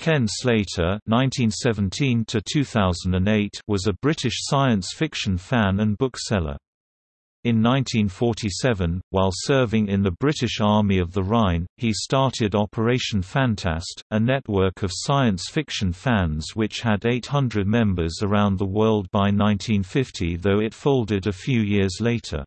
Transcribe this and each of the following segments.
Ken Slater (1917–2008) was a British science fiction fan and bookseller. In 1947, while serving in the British Army of the Rhine, he started Operation Fantast, a network of science fiction fans which had 800 members around the world by 1950 though it folded a few years later.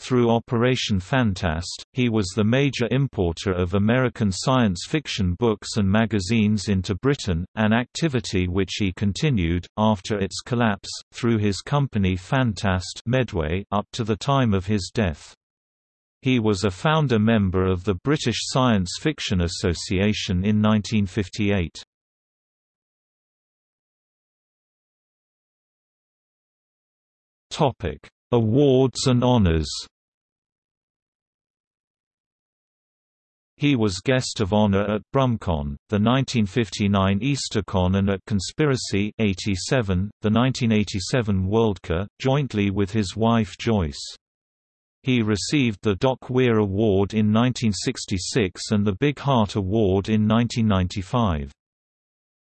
Through Operation Fantast, he was the major importer of American science fiction books and magazines into Britain, an activity which he continued, after its collapse, through his company Fantast Medway up to the time of his death. He was a founder member of the British Science Fiction Association in 1958. Topic Awards and honors He was guest of honor at BrumCon, the 1959 EasterCon and at Conspiracy 87, the 1987 Worldcon, jointly with his wife Joyce. He received the Doc Weir Award in 1966 and the Big Heart Award in 1995.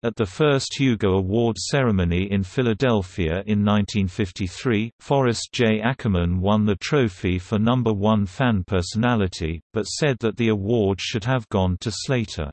At the first Hugo Award ceremony in Philadelphia in 1953, Forrest J. Ackerman won the trophy for number one fan personality, but said that the award should have gone to Slater.